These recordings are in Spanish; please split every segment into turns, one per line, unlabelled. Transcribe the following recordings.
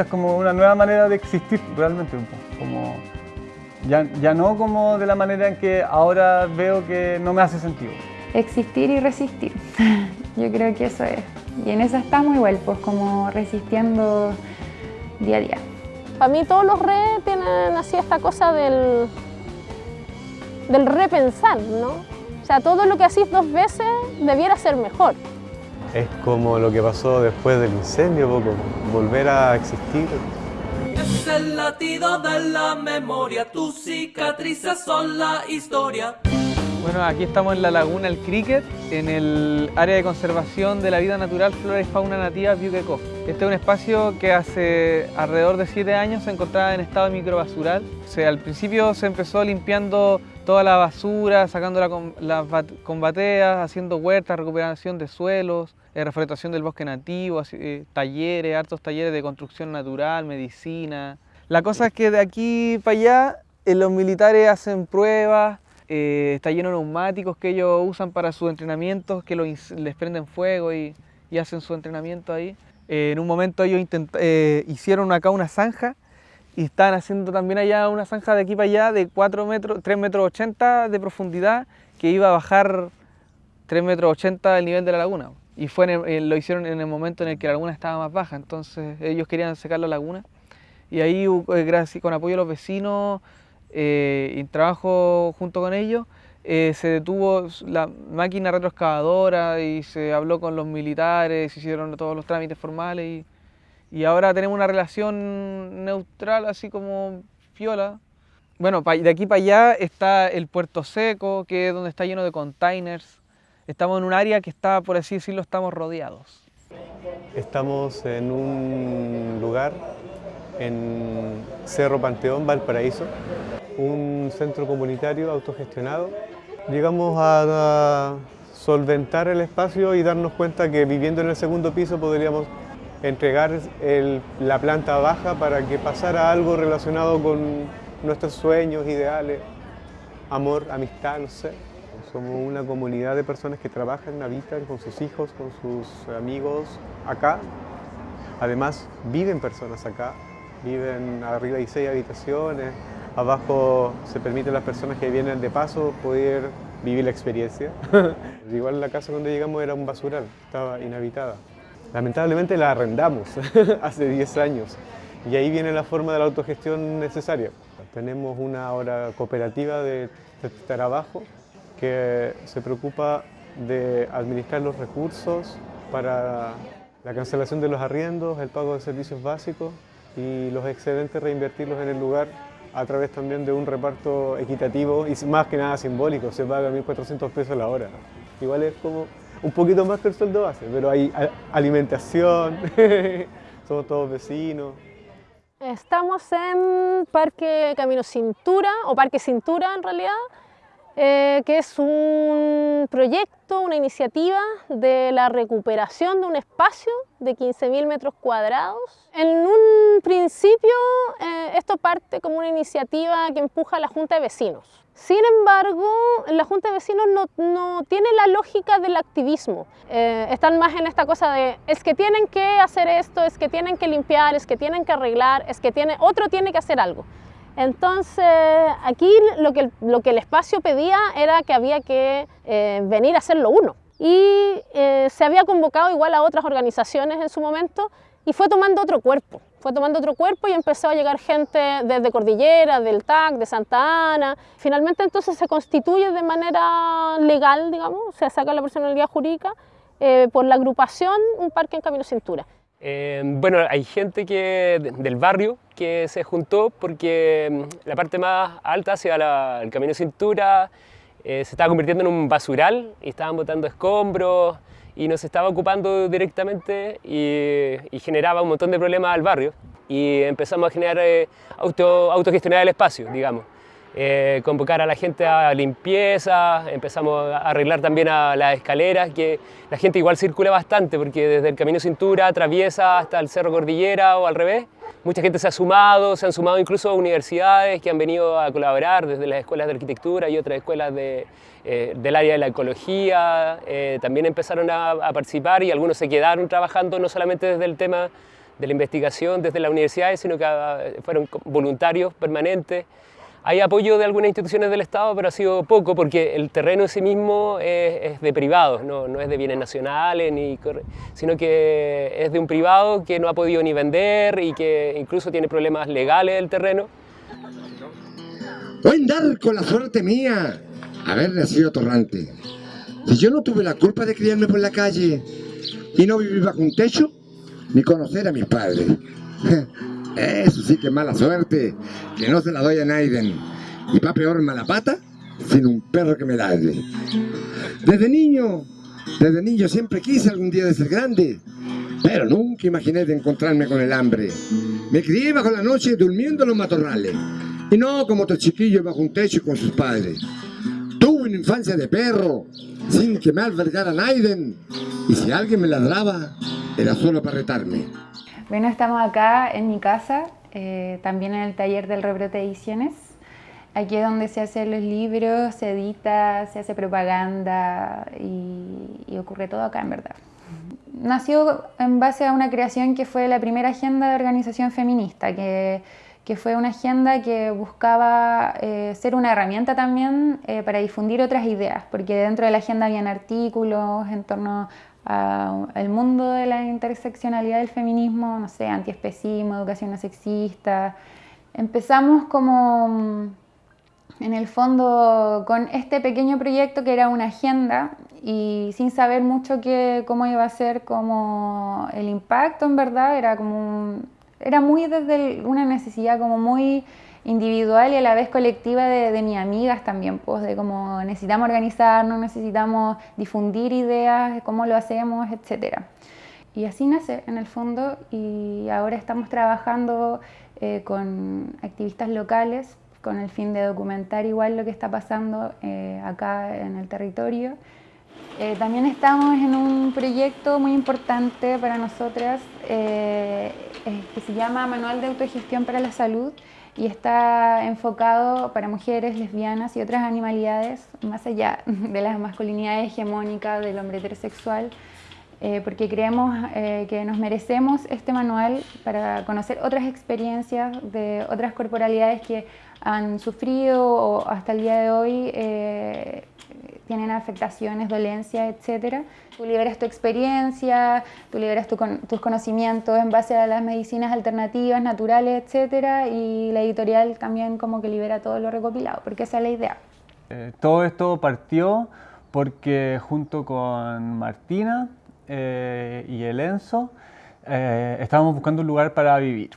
esta es como una nueva manera de existir realmente, como ya, ya no como de la manera en que ahora veo que no me hace sentido.
Existir y resistir, yo creo que eso es. Y en eso estamos igual, pues como resistiendo día a día.
Para mí todos los re tienen así esta cosa del, del repensar, ¿no? O sea, todo lo que hacís dos veces debiera ser mejor.
Es como lo que pasó después del incendio, poco, volver a existir.
Es el latido de la memoria, tus cicatrices son la historia.
Bueno, aquí estamos en la laguna El Cricket, en el área de conservación de la vida natural, flora y fauna nativa Biuquecó. Este es un espacio que hace alrededor de siete años se encontraba en estado microbasural. O sea, al principio se empezó limpiando toda la basura, sacándola con, las con bateas, haciendo huertas, recuperación de suelos, eh, reforestación del bosque nativo, eh, talleres, hartos talleres de construcción natural, medicina. La cosa es que de aquí para allá eh, los militares hacen pruebas, está lleno de neumáticos que ellos usan para sus entrenamientos, que les prenden fuego y, hacen su entrenamiento ahí. en un momento ellos hicieron acá una zanja y están haciendo también allá una zanja de aquí para allá de 4 metros, 3 metros 80 de profundidad que iba a bajar 3 metros 80 del nivel de la laguna. Y fue lo hicieron en el momento en el que la laguna estaba más baja, entonces ellos querían secar la laguna. Y ahí, eh, con apoyo de los vecinos eh, y trabajo junto con ellos, eh, se detuvo la máquina retroexcavadora y se habló con los militares, se hicieron todos los trámites formales y y ahora tenemos una relación neutral, así como fiola. Bueno, de aquí para allá está el Puerto Seco, que es donde está lleno de containers. Estamos en un área que está, por así decirlo, estamos rodeados.
Estamos en un lugar en Cerro Panteón, Valparaíso, un centro comunitario autogestionado. Llegamos a solventar el espacio y darnos cuenta que viviendo en el segundo piso podríamos entregar la planta baja para que pasara algo relacionado con nuestros sueños, ideales, amor, amistad, no sé. Somos una comunidad de personas que trabajan, habitan con sus hijos, con sus amigos acá. Además, viven personas acá, viven arriba hay seis habitaciones, abajo se permite a las personas que vienen de paso poder vivir la experiencia. Igual la casa donde llegamos era un basural, estaba inhabitada. Lamentablemente la arrendamos hace 10 años y ahí viene la forma de la autogestión necesaria. Tenemos una hora cooperativa de, trabajo que se preocupa de administrar los recursos para la cancelación de los arriendos, el pago de servicios básicos y los excedentes reinvertirlos en el lugar a través también de un reparto equitativo y más que nada simbólico, se paga 1.400 pesos la hora. Igual es como un poquito más que el sueldo base, pero hay alimentación, somos todos vecinos.
Estamos en Parque Camino Cintura, o Parque Cintura en realidad, eh, que es un proyecto, una iniciativa de la recuperación de un espacio de 15.000 metros cuadrados. En un principio eh, esto parte como una iniciativa que empuja a la Junta de Vecinos. Sin embargo, la Junta de Vecinos no, tiene la lógica del activismo. Eh, están más en esta cosa de es que tienen que hacer esto, es que tienen que limpiar, es que tienen que arreglar, es que tiene, otro tiene que hacer algo. Entonces, aquí lo que, lo que el espacio pedía era que había que eh, venir a hacerlo uno. Y eh, se había convocado igual a otras organizaciones en su momento y fue tomando otro cuerpo fue tomando otro cuerpo y empezó a llegar gente desde Cordillera, del TAC, de Santa Ana. Finalmente entonces se constituye de manera legal, digamos, se saca la personalidad jurídica eh, por la agrupación Un Parque en Camino Cintura.
Eh, bueno, hay gente que, del barrio que se juntó porque mm, la parte más alta hacia el Camino Cintura eh, se estaba convirtiendo en un basural y estaban botando escombros, y nos estaba ocupando directamente y, generaba un montón de problemas al barrio y empezamos a generar eh, auto, autogestionar el espacio, digamos. Eh, convocar a la gente a limpieza, empezamos a arreglar también a las escaleras, que la gente igual circula bastante porque desde el Camino Cintura atraviesa hasta el Cerro Cordillera o al revés. Mucha gente se ha sumado, se han sumado incluso a universidades que han venido a colaborar desde las escuelas de arquitectura y otras escuelas eh, del área de la ecología. Eh, también empezaron a, participar y algunos se quedaron trabajando no solamente desde el tema de la investigación desde las universidades, sino que ah, fueron voluntarios permanentes. Hay apoyo de algunas instituciones del Estado, pero ha sido poco porque el terreno en sí mismo es, de privados, no, no, es de bienes nacionales, ni, sino que es de un privado que no ha podido ni vender y que incluso tiene problemas legales el terreno.
Buen dar con la suerte mía haber nacido torrante. Si yo no tuve la culpa de criarme por la calle y no vivir bajo un techo, ni conocer a mis padres. Eso sí que mala suerte, que no se la doy a Naiden. Y pa' peor mala pata, sin un perro que me ladre. Desde niño, desde niño siempre quise algún día de ser grande, pero nunca imaginé de encontrarme con el hambre. Me crié bajo la noche durmiendo en los matorrales, y no como otros chiquillos bajo un techo con sus padres. Tuve una infancia de perro, sin que me albergara Naiden, y si alguien me ladraba, era solo para retarme.
Bueno, estamos acá en mi casa, eh, también en el taller del rebrote ediciones. Aquí es donde se hacen los libros, se edita, se hace propaganda y, ocurre todo acá en verdad. Nació en base a una creación que fue la primera agenda de organización feminista, que, que fue una agenda que buscaba eh, ser una herramienta también eh, para difundir otras ideas, porque dentro de la agenda habían artículos en torno el mundo de la interseccionalidad del feminismo, no sé, antiespecismo, educación no sexista. Empezamos como, mm, en el fondo, con este pequeño proyecto que era una agenda y sin saber mucho que, cómo iba a ser como el impacto, en verdad, era como, era muy desde una necesidad como muy individual y a la vez colectiva de, de mis amigas también, pues de cómo necesitamos organizarnos, necesitamos difundir ideas, de cómo lo hacemos, etc. Y así nace en el fondo y ahora estamos trabajando eh, con activistas locales con el fin de documentar igual lo que está pasando eh, acá en el territorio. Eh, también estamos en un proyecto muy importante para nosotras que se llama Manual de Autogestión para la Salud, y está enfocado para mujeres, lesbianas y otras animalidades, más allá de la masculinidad hegemónica del hombre heterosexual, eh, porque creemos eh, que nos merecemos este manual para conocer otras experiencias de otras corporalidades que han sufrido o hasta el día de hoy eh, tienen afectaciones, dolencias, etc. Tú liberas tu experiencia, tú liberas tus conocimientos en base a las medicinas alternativas, naturales, etc. Y la editorial también como que libera todo lo recopilado, porque esa es la idea.
Eh, todo esto partió porque junto con Martina eh, y el Enzo eh, estábamos buscando un lugar para vivir.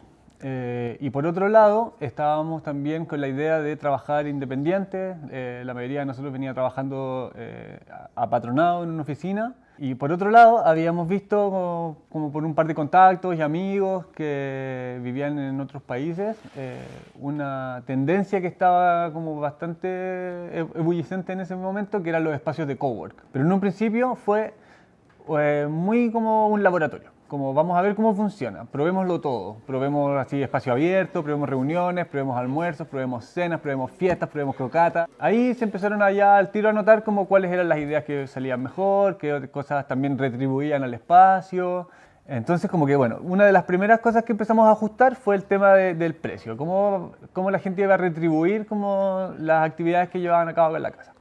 Eh, y por otro lado, estábamos también con la idea de trabajar independiente. Eh, la mayoría de nosotros venía trabajando eh, apatronado en una oficina. Y por otro lado, habíamos visto como, por un par de contactos y amigos que vivían en otros países una tendencia que estaba como bastante ebullicente en ese momento, que eran los espacios de cowork. Pero en un principio fue muy como un laboratorio como vamos a ver cómo funciona, probémoslo todo, probemos así espacio abierto, probemos reuniones, probemos almuerzos, probemos cenas, probemos fiestas, probemos crocatas. Ahí se empezaron allá al tiro a notar como cuáles eran las ideas que salían mejor, qué cosas también retribuían al espacio. Entonces como que bueno, una de las primeras cosas que empezamos a ajustar fue el tema del precio, cómo, cómo la gente iba a retribuir como las actividades que llevaban a cabo en la casa.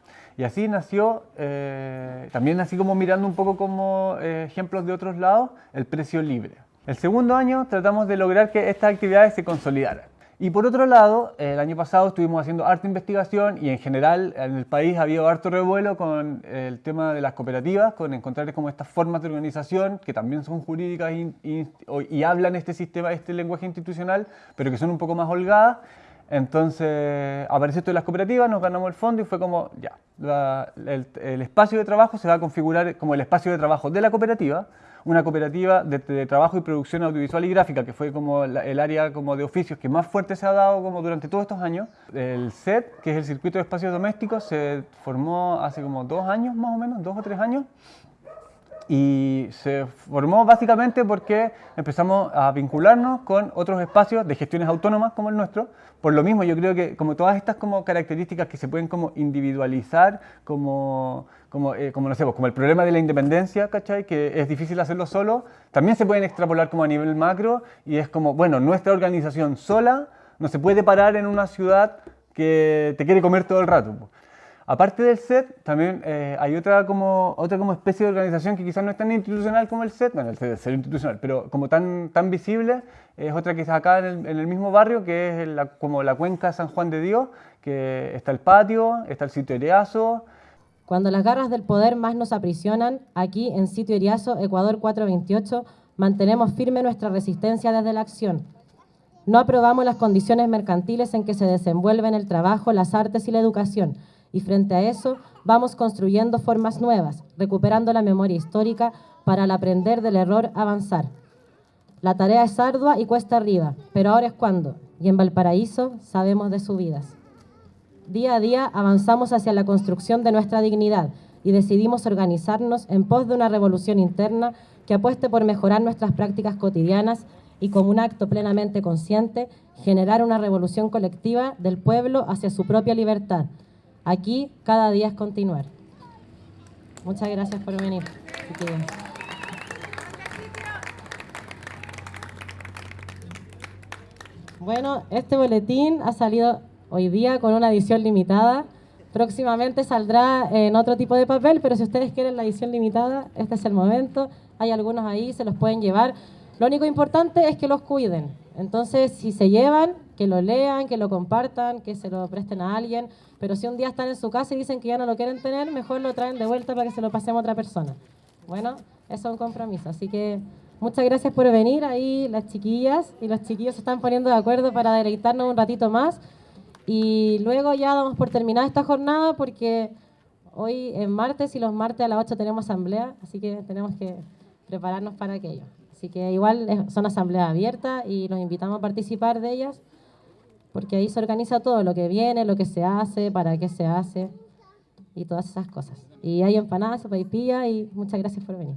Y así nació, eh, también así como mirando un poco como eh, ejemplos de otros lados, el precio libre. El segundo año tratamos de lograr que estas actividades se consolidaran. Y por otro lado, el año pasado estuvimos haciendo harta investigación y en general en el país ha habido harto revuelo con el tema de las cooperativas, con encontrar como estas formas de organización que también son jurídicas y, y, y hablan este sistema, este lenguaje institucional, pero que son un poco más holgadas. Entonces apareció esto de las cooperativas, nos ganamos el fondo y fue como, ya, el, espacio de trabajo se va a configurar como el espacio de trabajo de la cooperativa, una cooperativa de, trabajo y producción audiovisual y gráfica, que fue como el área como de oficios que más fuerte se ha dado como durante todos estos años. El SET, que es el Circuito de Espacios Domésticos, se formó hace como dos años más o menos, dos o tres años, Y se formó básicamente porque empezamos a vincularnos con otros espacios de gestiones autónomas como el nuestro. Por lo mismo, yo creo que como todas estas como características que se pueden como individualizar, como, como, eh, como no sé, pues, como el problema de la independencia, ¿cachai? Que es difícil hacerlo solo, también se pueden extrapolar como a nivel macro y es como, bueno, nuestra organización sola no se puede parar en una ciudad que te quiere comer todo el rato. Aparte del SET, también eh, hay otra como, otra como especie de organización que quizás no es tan institucional como el SET, bueno, el SET es institucional, pero como tan, tan visible, es otra que está acá en el, en el mismo barrio, que es la- como la cuenca San Juan de Dios, que está el patio, está el sitio Ereazo,
Cuando las garras del poder más nos aprisionan, aquí en Sitio Iriazo, Ecuador 428, mantenemos firme nuestra resistencia desde la acción. No aprobamos las condiciones mercantiles en que se desenvuelven el trabajo, las artes y la educación, y frente a eso vamos construyendo formas nuevas, recuperando la memoria histórica para al aprender del error avanzar. La tarea es ardua y cuesta arriba, pero ahora es cuando, y en Valparaíso sabemos de subidas. Día a día avanzamos hacia la construcción de nuestra dignidad y decidimos organizarnos en pos de una revolución interna que apueste por mejorar nuestras prácticas cotidianas y como un acto plenamente consciente, generar una revolución colectiva del pueblo hacia su propia libertad. Aquí cada día es continuar. Muchas gracias por venir. Bueno, este boletín ha salido hoy día con una edición limitada. Próximamente saldrá en otro tipo de papel, pero si ustedes quieren la edición limitada, este es el momento. Hay algunos ahí, se los pueden llevar. Lo único importante es que los cuiden. Entonces, si se llevan, que lo lean, que lo compartan, que se lo presten a alguien. Pero si un día están en su casa y dicen que ya no lo quieren tener, mejor lo traen de vuelta para que se lo pasemos a otra persona. Bueno, eso es un compromiso. Así que muchas gracias por venir. Ahí las chiquillas y los chiquillos se están poniendo de acuerdo para deleitarnos un ratito más. Y luego ya damos por terminada esta jornada porque hoy es martes y los martes a las 8 tenemos asamblea, así que tenemos que prepararnos para aquello. Así que igual son asambleas abiertas y los invitamos a participar de ellas porque ahí se organiza todo, lo que viene, lo que se hace, para qué se hace y todas esas cosas. Y hay empanadas, sopaipilla y muchas gracias por venir.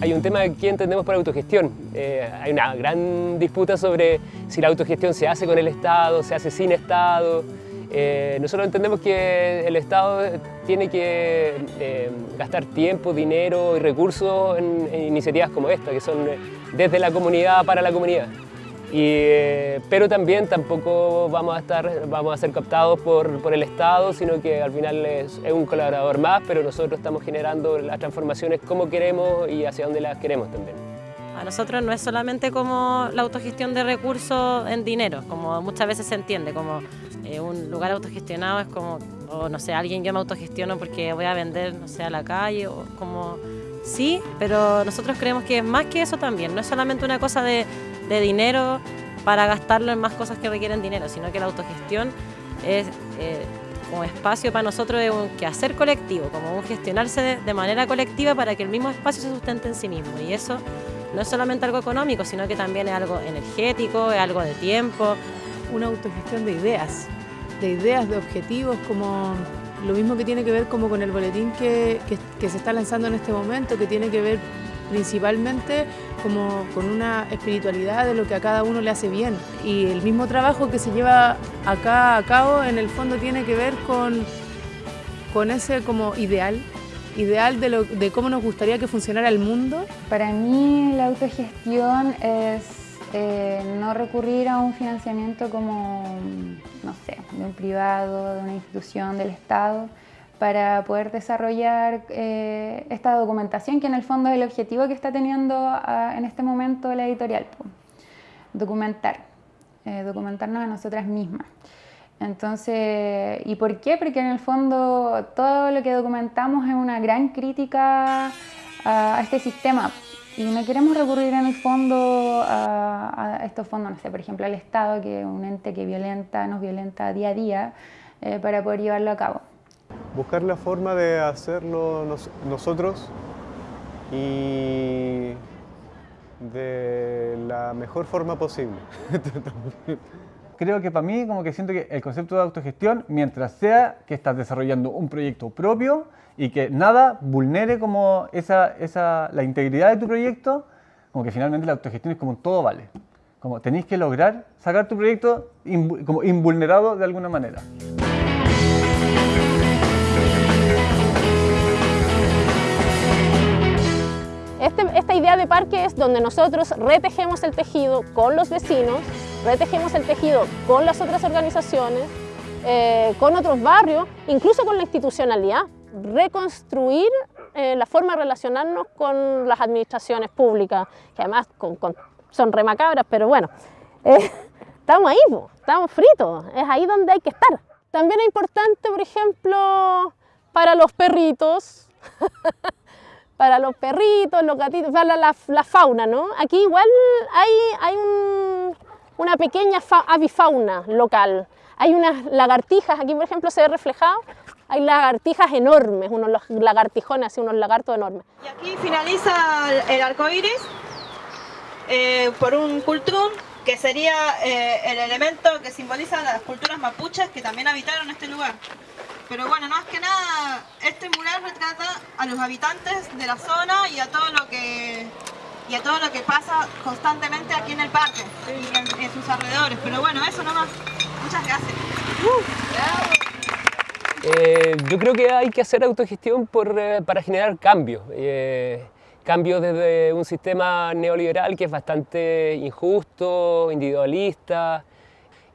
Hay un tema que entendemos por autogestión. Eh, hay una gran disputa sobre si la autogestión se hace con el Estado, se hace sin Estado. Eh, nosotros entendemos que el Estado tiene que eh, gastar tiempo, dinero y recursos en, en iniciativas como esta, que son eh, desde la comunidad para la comunidad. Y, eh, pero también tampoco vamos a, estar, vamos a ser captados por, por el Estado, sino que al final es, es un colaborador más, pero nosotros estamos generando las transformaciones como queremos y hacia dónde las queremos también.
A nosotros no es solamente como la autogestión de recursos en dinero, como muchas veces se entiende, como un lugar autogestionado es como, o no sé, alguien yo me autogestiono porque voy a vender, no sé, a la calle, o como, sí, pero nosotros creemos que es más que eso también, no es solamente una cosa de, de dinero para gastarlo en más cosas que requieren dinero, sino que la autogestión es... eh, como espacio para nosotros es un quehacer colectivo, como un gestionarse de, de manera colectiva para que el mismo espacio se sustente en sí mismo. Y eso no es solamente algo económico, sino que también es algo energético, es algo de tiempo.
Una autogestión de ideas, de ideas, de objetivos, como lo mismo que tiene que ver como con el boletín que, que- se está lanzando en este momento, que tiene que ver principalmente como con una espiritualidad de lo que a cada uno le hace bien. Y el mismo trabajo que se lleva acá a cabo en el fondo tiene que ver con, con ese como ideal, ideal de, lo, de cómo nos gustaría que funcionara el mundo
Para mí la autogestión es eh, no recurrir a un financiamiento como, no sé, de un privado, de una institución, del Estado, para poder desarrollar eh, esta documentación que en el fondo es el objetivo que está teniendo ah, en este momento la editorial. Documentar, eh, documentarnos a nosotras mismas. Entonces, ¿y por qué? Porque en el fondo todo lo que documentamos es una gran crítica a este sistema y no queremos recurrir en el fondo a, a estos fondos, no sé, por ejemplo al Estado, que es un ente que violenta, nos violenta día a día eh, para poder llevarlo a cabo.
buscar la forma de hacerlo nos- nosotros y de la mejor forma posible.
creo que para mí como que siento que el concepto de autogestión, mientras sea que estás desarrollando un proyecto propio y que nada vulnere como esa, esa, la integridad de tu proyecto, como que finalmente la autogestión es como todo vale. Como tenéis que lograr sacar tu proyecto como invulnerado de alguna manera.
Este, esta idea de parque es donde nosotros retejemos el tejido con los vecinos, retejemos el tejido con las otras organizaciones, eh, con otros barrios, incluso con la institucionalidad. Reconstruir eh, la forma de relacionarnos con las administraciones públicas, que además son remacabras, pero bueno, eh, estamos ahí, estamos fritos, es ahí donde hay que estar. También es importante, por ejemplo, para los perritos, para los perritos, los gatitos, para la, fauna, ¿no? Aquí igual hay, hay una pequeña avifauna local. Hay unas lagartijas, aquí por ejemplo se ve reflejado, hay lagartijas enormes, unos lagartijones, unos lagartos enormes.
Y aquí finaliza el arco iris eh, por un cultrún que sería eh, el elemento que simboliza las culturas mapuches que también habitaron este lugar. Pero bueno, más que nada, este mural retrata a los habitantes de la zona y a todo lo que y a todo lo que pasa constantemente aquí en el parque en, sus alrededores. Pero bueno, eso nomás. Muchas gracias.
Eh, yo creo que hay que hacer autogestión por, eh, para generar cambios. Eh, cambios desde un sistema neoliberal que es bastante injusto, individualista,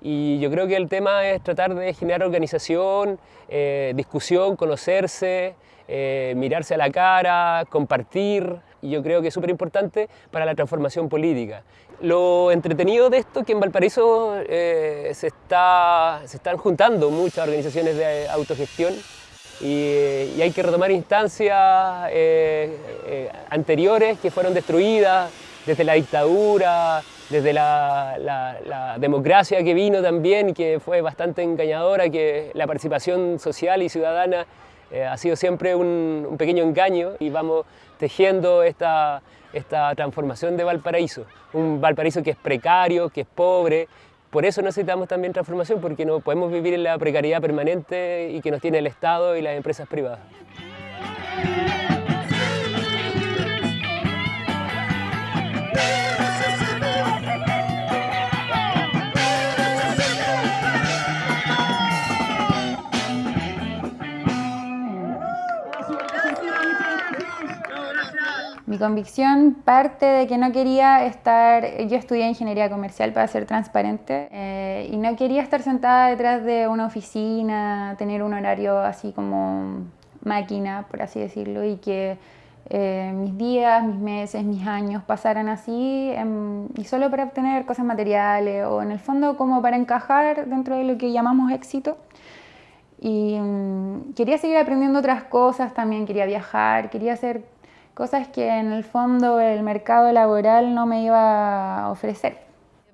y yo creo que el tema es tratar de generar organización, eh, discusión, conocerse, eh, mirarse a la cara, compartir, y yo creo que es súper importante para la transformación política. Lo entretenido de esto es que en Valparaíso eh, se, está, se están juntando muchas organizaciones de autogestión y, y hay que retomar instancias anteriores que fueron destruidas desde la dictadura, desde la, democracia que vino también, que fue bastante engañadora, que la participación social y ciudadana eh, ha sido siempre un, pequeño engaño y vamos tejiendo esta, esta transformación de Valparaíso, un Valparaíso que es precario, que es pobre, por eso necesitamos también transformación, porque no podemos vivir en la precariedad permanente y que nos tiene el Estado y las empresas privadas.
Convicción parte de que no quería estar, yo estudié ingeniería comercial para ser transparente eh, y no quería estar sentada detrás de una oficina, tener un horario así como máquina, por así decirlo, y que eh, mis días, mis meses, mis años pasaran así y solo para obtener cosas materiales o en el fondo como para encajar dentro de lo que llamamos éxito. Y mm, quería seguir aprendiendo otras cosas también, quería viajar, quería hacer cosas que en el fondo el mercado laboral no me iba a ofrecer.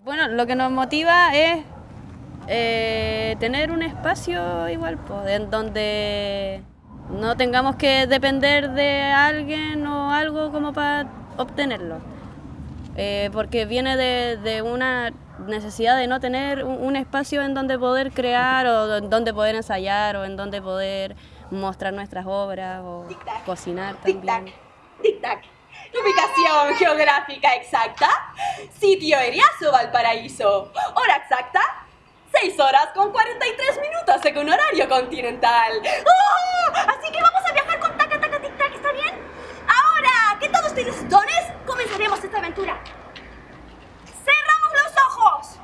Bueno, lo que nos motiva es eh, tener un espacio igual, pues, en donde no tengamos que depender de alguien o algo como para obtenerlo. Eh, porque viene de, una necesidad de no tener un, espacio en donde poder crear o en donde poder ensayar o en donde poder mostrar nuestras obras o cocinar también.
Tic-tac. Ubicación geográfica exacta. Sitio Eriazo, Valparaíso. Hora exacta. 6 horas con 43 minutos según horario continental. ¡Oh! Así que vamos a viajar con taca, taca, tic, tac, ¿está bien? Ahora que todos tienen dones, comenzaremos esta aventura. Cerramos los ojos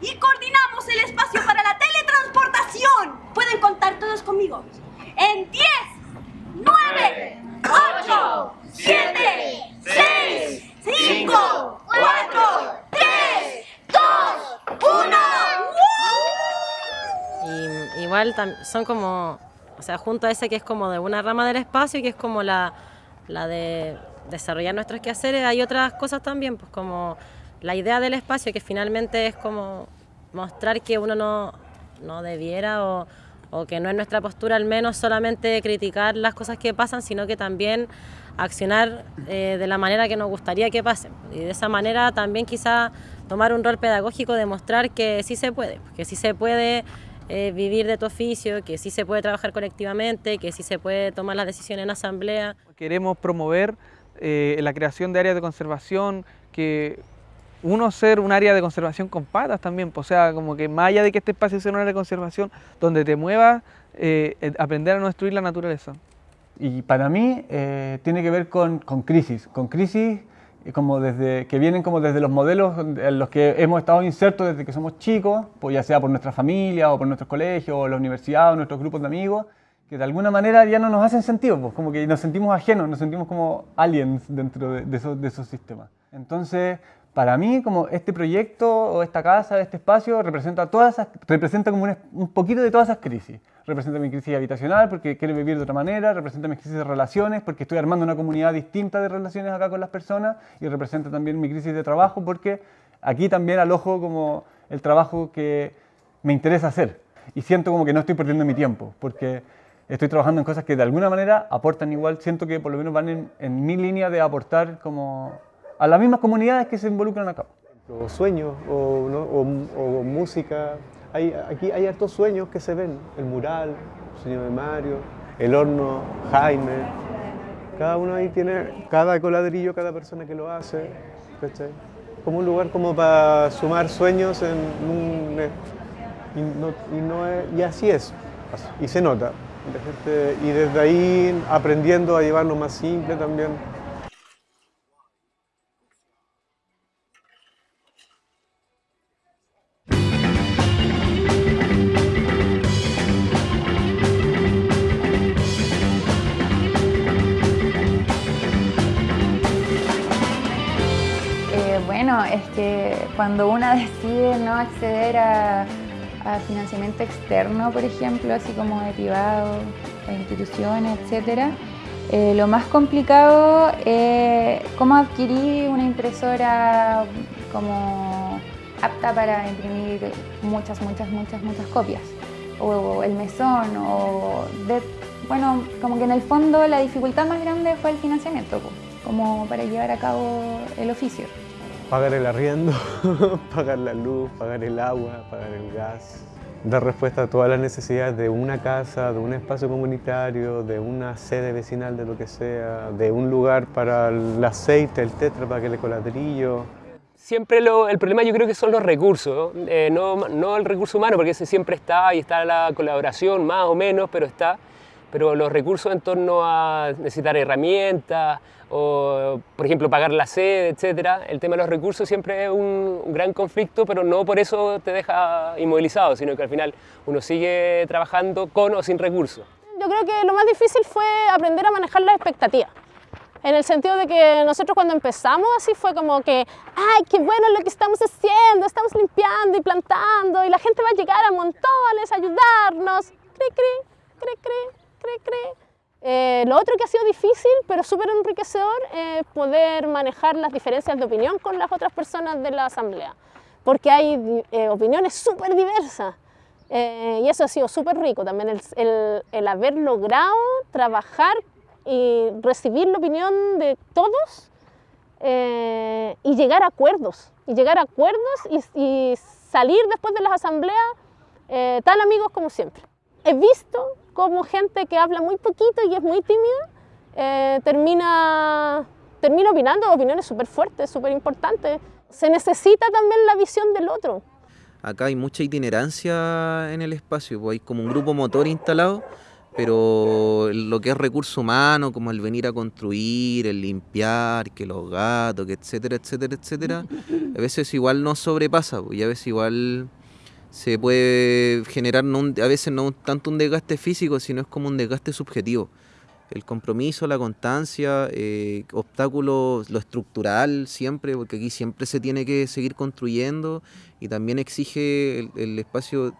y coordinamos el espacio para la teletransportación. Pueden contar todos conmigo. En 10, 9, 8, 7, 6, 5, 4, 3, 2, 1.
Y, igual son como, o sea, junto a ese que es como de una rama del espacio, que es como la, la de desarrollar nuestros quehaceres, hay otras cosas también, pues como la idea del espacio, que finalmente es como mostrar que uno no, no debiera o o que no es nuestra postura al menos solamente criticar las cosas que pasan, sino que también accionar eh, de la manera que nos gustaría que pasen. Y de esa manera también quizá tomar un rol pedagógico, demostrar que sí se puede, que sí se puede eh, vivir de tu oficio, que sí se puede trabajar colectivamente, que sí se puede tomar las decisiones en asamblea.
Queremos promover eh, la creación de áreas de conservación, que uno ser un área de conservación con patas también, o sea, como que más allá de que este espacio sea un área de conservación, donde te muevas, eh, aprender a no destruir la naturaleza.
Y para mí tiene que ver con, crisis, con crisis como desde, que vienen como desde los modelos en los que hemos estado insertos desde que somos chicos, pues ya sea por nuestra familia o por nuestros colegios o la universidad o nuestros grupos de amigos, que de alguna manera ya no nos hacen sentido, pues como que nos sentimos ajenos, nos sentimos como aliens dentro de, esos, de esos sistemas. Entonces, para mí, como este proyecto o esta casa, este espacio, representa, todas representa como un, poquito de todas esas crisis. Representa mi crisis habitacional porque quiero vivir de otra manera, representa mi crisis de relaciones porque estoy armando una comunidad distinta de relaciones acá con las personas y representa también mi crisis de trabajo porque aquí también alojo como el trabajo que me interesa hacer y siento como que no estoy perdiendo mi tiempo porque estoy trabajando en cosas que de alguna manera aportan igual, siento que por lo menos van en, en mi línea de aportar como a las mismas comunidades que se involucran acá.
O sueños o, música. Hay, aquí hay hartos sueños que se ven. El mural, el sueño de Mario, el horno, Jaime. Cada uno ahí tiene, cada coladrillo, cada persona que lo hace. Como un lugar como para sumar sueños en un... Y, así es. Y se nota. y desde ahí aprendiendo a llevarlo más simple también.
Es que cuando una decide no acceder a, financiamiento externo, por ejemplo, así como de privado, de instituciones, etc., eh, lo más complicado es cómo adquirir una impresora como apta para imprimir muchas, muchas, muchas, muchas copias. O, el mesón, o bueno, como que en el fondo la dificultad más grande fue el financiamiento, como para llevar a cabo el oficio
pagar el arriendo, pagar la luz, pagar el agua, pagar el gas, dar respuesta a todas las necesidades de una casa, de un espacio comunitario, de una sede vecinal de lo que sea, de un lugar para el aceite, el tetra para que el coladrillo.
Siempre el problema yo creo que son los recursos, eh, no, no el recurso humano, porque ese siempre está y está la colaboración más o menos, pero está pero los recursos en torno a necesitar herramientas o, por ejemplo, pagar la sede, etcétera, el tema de los recursos siempre es un, gran conflicto, pero no por eso te deja inmovilizado, sino que al final uno sigue trabajando con o sin recursos.
Yo creo que lo más difícil fue aprender a manejar las expectativas. En el sentido de que nosotros cuando empezamos así fue como que, ay, qué bueno lo que estamos haciendo, estamos limpiando y plantando y la gente va a llegar a montones a ayudarnos. Cri, cri, cri, cri cree, cree. Eh, lo otro que ha sido difícil, pero súper enriquecedor, es poder manejar las diferencias de opinión con las otras personas de la asamblea, porque hay eh, opiniones súper diversas. Eh, y eso ha sido súper rico también, el, el, el, haber logrado trabajar y recibir la opinión de todos y llegar a acuerdos, y llegar a acuerdos y, y salir después de las asambleas tan amigos como siempre. He visto como gente que habla muy poquito y es muy tímida, eh, termina, termina opinando opiniones súper fuertes, súper importantes. Se necesita también la visión del otro.
Acá hay mucha itinerancia en el espacio, pues hay como un grupo motor instalado, pero lo que es recurso humano, como el venir a construir, el limpiar, que los gatos, que etcétera, etcétera, etcétera, a veces igual no sobrepasa, pues, y a veces igual se puede generar a veces no tanto un desgaste físico, sino es como un desgaste subjetivo. El compromiso, la constancia, eh, obstáculos, lo estructural siempre, porque aquí siempre se tiene que seguir construyendo y también exige el, espacio,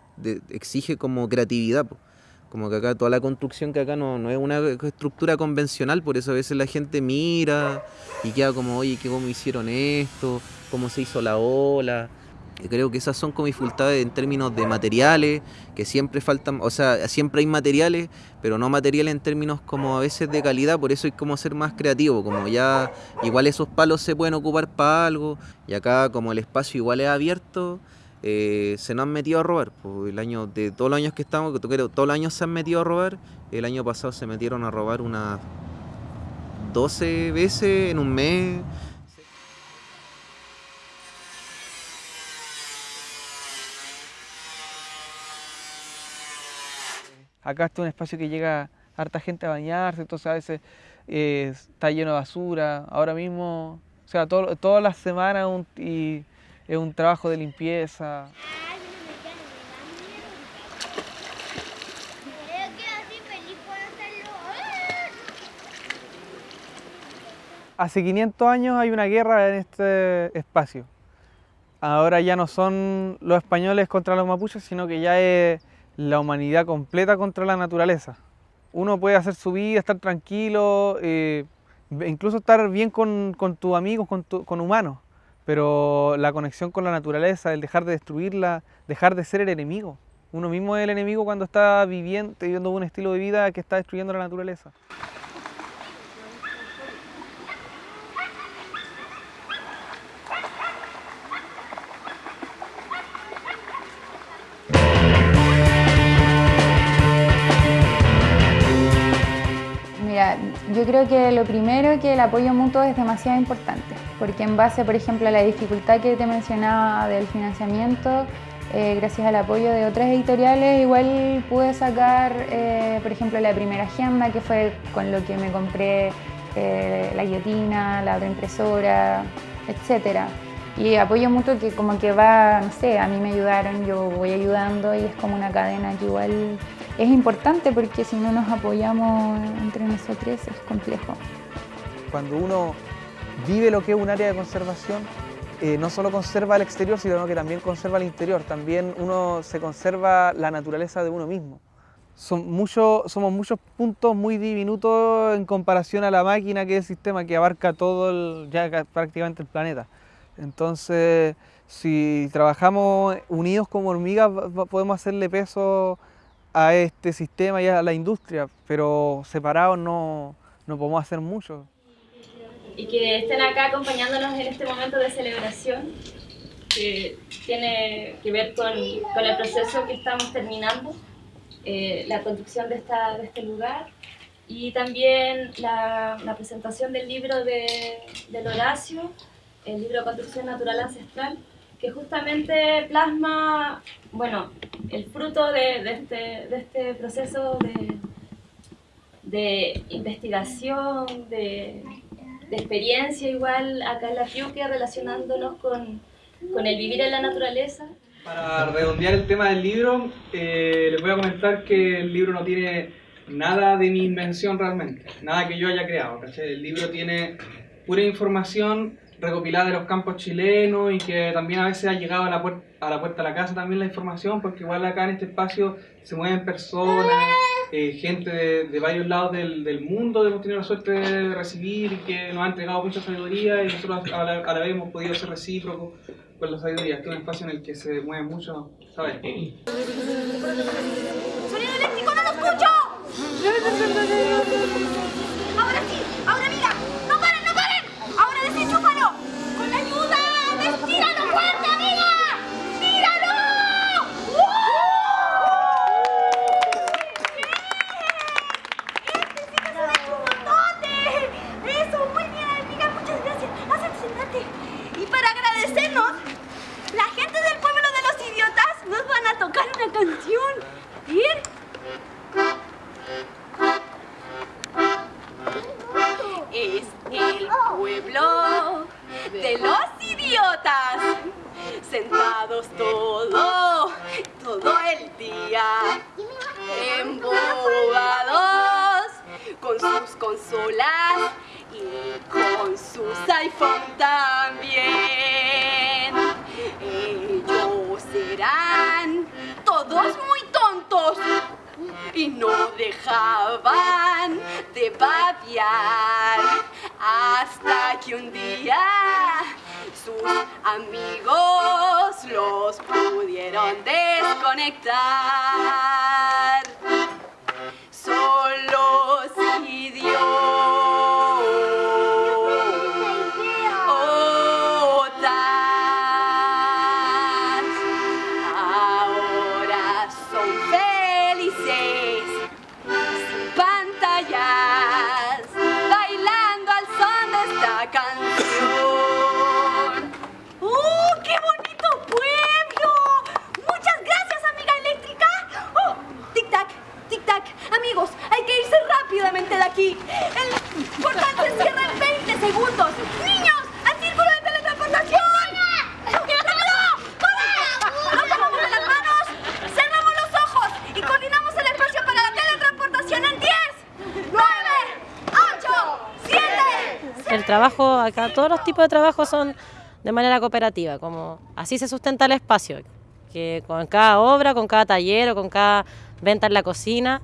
exige como creatividad. Como que acá toda la construcción que acá no, no es una estructura convencional, por eso a veces la gente mira y queda como, oye, ¿cómo hicieron esto? ¿Cómo se hizo la ola? Creo que esas son como dificultades en términos de materiales, que siempre faltan, o sea, siempre hay materiales, pero no materiales en términos como a veces de calidad, por eso hay como ser más creativo, como ya igual esos palos se pueden ocupar para algo, y acá como el espacio igual es abierto, eh, se nos han metido a robar. Pues el año, de todos los años que estamos, que creo, todos los años se han metido a robar, el año pasado se metieron a robar unas 12 veces en un mes.
Acá está un espacio que llega harta gente a bañarse, entonces a veces eh, está lleno de basura. Ahora mismo, o sea, todo, todas las semanas un, y es un trabajo de limpieza. Hace 500 años hay una guerra en este espacio. Ahora ya no son los españoles contra los mapuches, sino que ya es la humanidad completa contra la naturaleza. Uno puede hacer su vida, estar tranquilo, eh, incluso estar bien con, tus amigos, con, con humanos, pero la conexión con la naturaleza, el dejar de destruirla, dejar de ser el enemigo. Uno mismo es el enemigo cuando está viviendo un estilo de vida que está destruyendo la naturaleza.
Yo creo que lo primero que el apoyo mutuo es demasiado importante, porque en base, por ejemplo, a la dificultad que te mencionaba del financiamiento, eh, gracias al apoyo de otras editoriales, igual pude sacar, eh, por ejemplo, la primera agenda, que fue con lo que me compré eh, la guillotina, la otra impresora, etc. Y apoyo mutuo que como que va, no sé, a mí me ayudaron, yo voy ayudando y es como una cadena que igual es importante porque si no nos apoyamos entre nosotros es complejo.
Cuando uno vive lo que es un área de conservación, eh, no solo conserva el exterior, sino que también conserva el interior. También uno se conserva la naturaleza de uno mismo. Son muchos, somos muchos puntos muy diminutos en comparación a la máquina que es el sistema que abarca todo el, ya prácticamente el planeta. Entonces, si trabajamos unidos como hormigas, podemos hacerle peso a este sistema y a la industria, pero separados no, no podemos hacer mucho.
Y que estén acá acompañándonos en este momento de celebración, que tiene que ver con, con el proceso que estamos terminando, eh, la construcción de, esta, de este lugar y también la, la presentación del libro de, del Horacio, el libro Construcción Natural Ancestral, que justamente plasma, bueno, el fruto de, este, de este, proceso de, de investigación, de, experiencia igual acá en la Fiuque, relacionándonos con, con, el vivir en la naturaleza.
Para redondear el tema del libro, eh, les voy a comentar que el libro no tiene nada de mi invención realmente, nada que yo haya creado. El libro tiene pura información recopilada de los campos chilenos y que también a veces ha llegado a la, puerta, a la puerta de la casa también la información, porque igual acá en este espacio se mueven personas, eh, gente de, varios lados del, del, mundo hemos tenido la suerte de recibir y que nos ha entregado mucha sabiduría y nosotros a la, vez hemos podido ser recíprocos con la sabiduría. Este es un espacio en el que se mueve mucho, ¿sabes?
¡Sonido eléctrico, no lo escucho! Ahora sí, ahora mira, embobados con sus consolas y con sus iPhone también. Ellos serán todos muy tontos y no dejaban de babiar hasta que un día sus amigos los pudieron desconectar. Solo 7,
El trabajo, acá todos los tipos de trabajo son de manera cooperativa, como así se sustenta el espacio, que con cada obra, con cada taller o con cada venta en la cocina,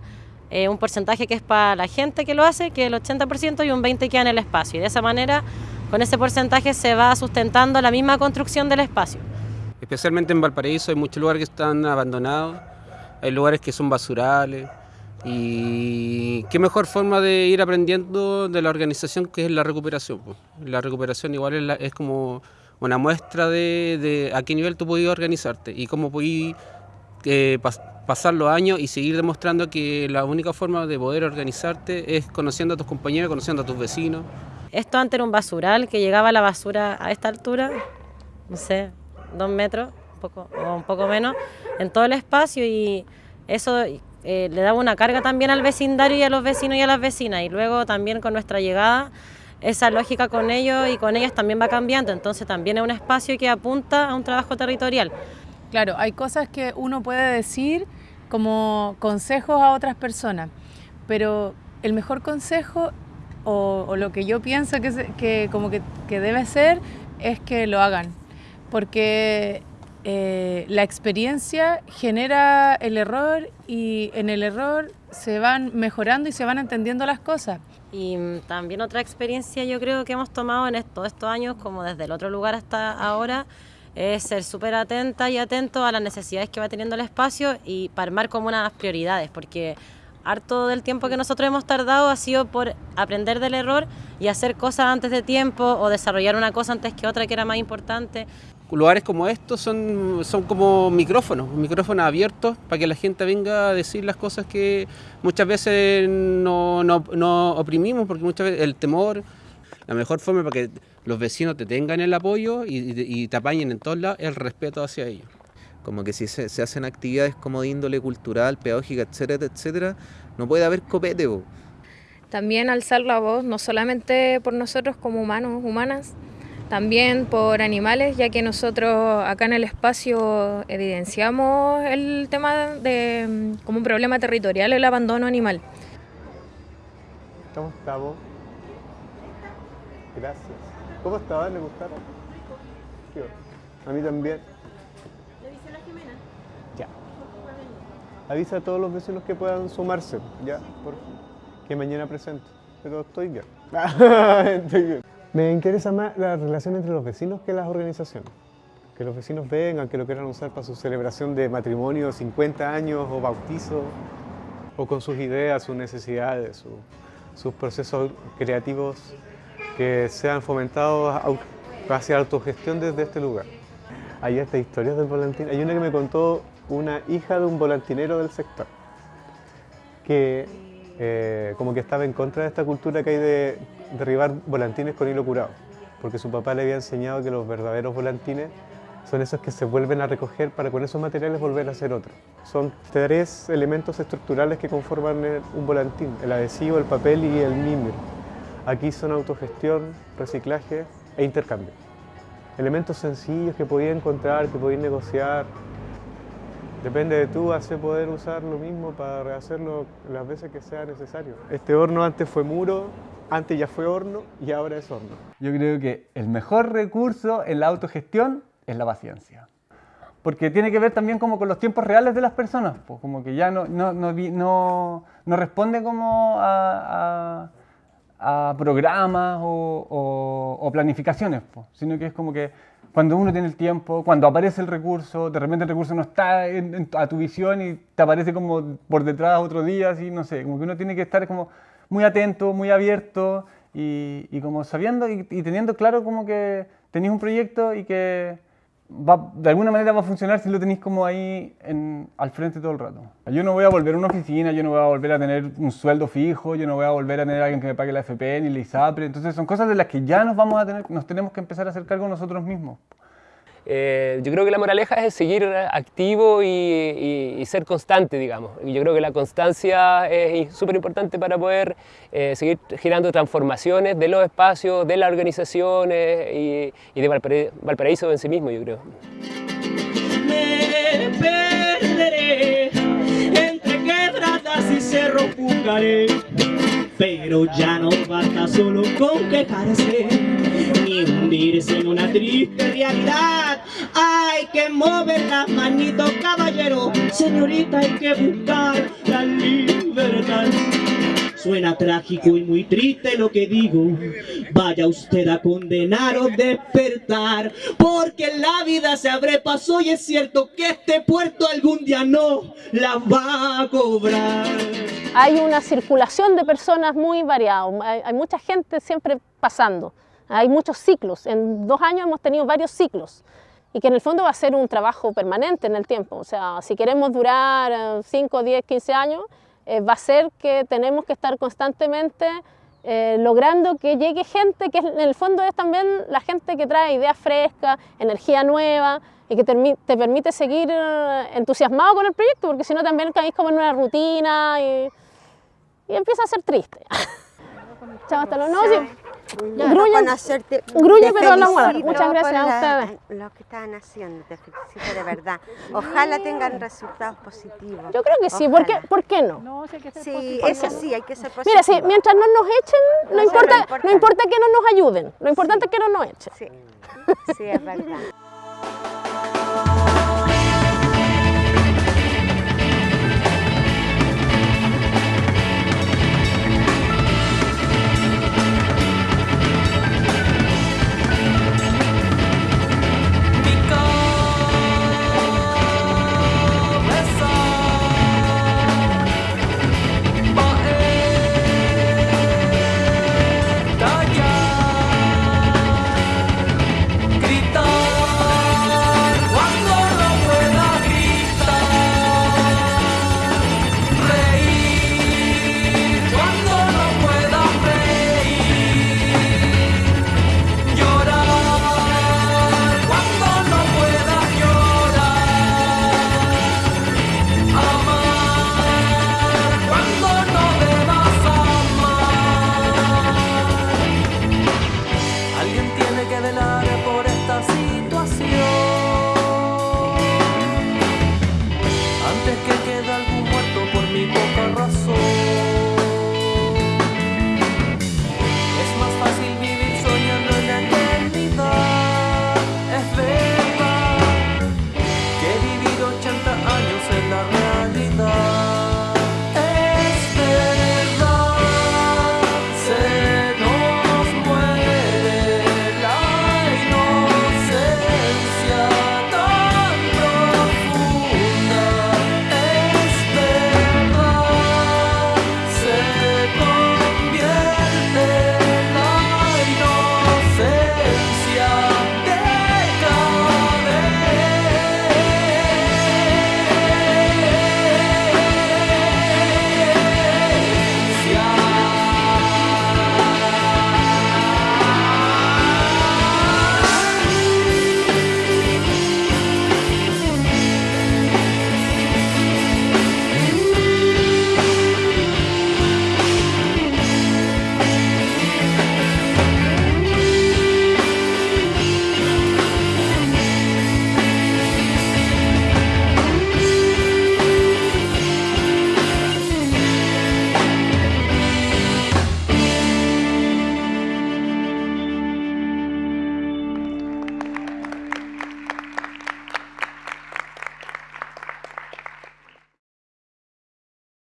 eh, un porcentaje que es para la gente que lo hace, que el 80% y un 20% queda en el espacio. Y de esa manera, con ese porcentaje se va sustentando la misma construcción del espacio.
Especialmente en Valparaíso hay muchos lugares que están abandonados, hay lugares que son basurales y qué mejor forma de ir aprendiendo de la organización que es la recuperación. po. La recuperación igual es, la- es como una muestra de, de a qué nivel tú podías organizarte y cómo podías eh, pas- pasar los años y seguir demostrando que la única forma de poder organizarte es conociendo a tus compañeros, conociendo a tus vecinos.
Esto antes era un basural que llegaba la basura a esta altura, no sé, dos metros poco, o un poco menos, en todo el espacio y eso eh, le daba una carga también al vecindario y a los vecinos y a las vecinas. Y luego también con nuestra llegada, esa lógica con ellos y con ellas también va cambiando. Entonces también es un espacio que apunta a un trabajo territorial.
Claro, hay cosas que uno puede decir como consejos a otras personas, pero el mejor consejo o, o lo que yo pienso que, que como que, que debe ser es que lo hagan, porque eh, la experiencia genera el error y en el error se van mejorando y se van entendiendo las cosas.
Y mm, también otra experiencia yo creo que hemos tomado en todos estos años, como desde el otro lugar hasta ahora, es ser súper atenta y atento a las necesidades que va teniendo el espacio y para armar como unas prioridades, porque harto del tiempo que nosotros hemos tardado ha sido por aprender del error y hacer cosas antes de tiempo o desarrollar una cosa antes que otra que era más importante.
Lugares como estos son, son como micrófonos, micrófonos abiertos para que la gente venga a decir las cosas que muchas veces no, no- no oprimimos, porque muchas veces el temor, la mejor forma para que los vecinos te tengan el apoyo y, y- te apañen en todos lados es el respeto hacia ellos.
Como que si se, se hacen actividades como de índole cultural, pedagógica, etcétera, etcétera, no puede haber copete.
También alzar la voz, no solamente por nosotros como humanos, humanas, también por animales, ya que nosotros acá en el espacio evidenciamos el tema de como un problema territorial el abandono animal.
¿Cómo estamos? Gracias. ¿Cómo estaban? ¿Le gustaron? A mí también. Ya. Avisa a todos los vecinos que puedan sumarse, ya, por favor. Que mañana presento. Pero estoy bien. Estoy bien. Me interesa más la relación entre los vecinos que las organizaciones. Que los vecinos vengan, que lo quieran usar para su celebración de matrimonio, 50 años o bautizo, o con sus ideas, sus necesidades, su- sus procesos creativos que sean fomentados hacia autogestión desde este lugar. Hay estas historias del volantín. Hay una que me contó una hija de un volantinero del sector, que eh, como que estaba en contra de esta cultura que hay de derribar volantines con hilo curado, porque su papá le había enseñado que los verdaderos volantines son esos que se vuelven a recoger para con esos materiales volver a hacer otro. Son tres elementos estructurales que conforman un volantín, el adhesivo, el papel y el mimer. Aquí son autogestión, reciclaje e intercambio. Elementos sencillos que podía encontrar, que podía negociar. Depende de tú hacer poder usar lo mismo para rehacerlo las veces que sea necesario. Este horno antes fue muro, antes ya fue horno y ahora es horno.
Yo creo que el mejor recurso en la autogestión es la paciencia. Porque tiene que ver también como con los tiempos reales de las personas, pues como que ya no, no, no, no, no responde como a, a- a programas o, o- o planificaciones, pues, sino que es como que cuando uno tiene el tiempo, cuando aparece el recurso, de repente el recurso no está en- en- a tu visión y te aparece como por detrás otro día, así, no sé, como que uno tiene que estar como muy atento, muy abierto y, y como sabiendo y, y teniendo claro como que tenéis un proyecto y que va- de alguna manera va a funcionar si lo tenéis como ahí en- al frente todo el rato. Yo no voy a volver a una oficina, yo no voy a volver a tener un sueldo fijo, yo no voy a volver a tener a alguien que me pague la FP ni la ISAPRE, entonces son cosas de las que ya nos vamos a tener, nos tenemos que empezar a hacer cargo nosotros mismos.
Eh, yo creo que la moraleja es seguir activo y, ser constante, digamos. Yo creo que la constancia es súper importante para poder eh, seguir generando transformaciones de los espacios, de las organizaciones y, y de Valpara- Valparaíso en sí mismo, yo creo.
me perderé entre quebradas y buscaré pero ya no basta solo con quejarse ni hundirse en una triste realidad. Hay que mover las manitos caballero. Señorita hay que buscar la libertad Suena trágico y muy triste lo que digo. Vaya usted a condenar o despertar. Porque la vida se abre paso y es cierto que este puerto algún día no la va a cobrar.
Hay una circulación de personas muy variada, hay, hay mucha gente siempre pasando, hay muchos ciclos, en dos años hemos tenido varios ciclos y que en el fondo va a ser un trabajo permanente en el tiempo, o sea, si queremos durar 5, 10, 15 años, eh, va a ser que tenemos que estar constantemente eh, logrando que llegue gente que en el fondo es también la gente que trae ideas frescas, energía nueva y que termi- te permite seguir eh, entusiasmado con el proyecto, porque si no también caís como en una rutina y, empieza a ser triste. Chao, hasta luego.
Ya,
Gruñe-
no
pero bueno.
felicito
Muchas gracias
por
a
la-
ustedes.
Lo que están haciendo, te felicito de verdad. Ojalá tengan resultados positivos.
Yo creo que sí, ¿por qué. ¿por qué no?
Sí, eso sí, hay que ser positivo.
Mira, sí, mientras no nos echen, no, importa, no importa que no nos ayuden, lo importante es que no nos echen.
Sí, sí, es verdad.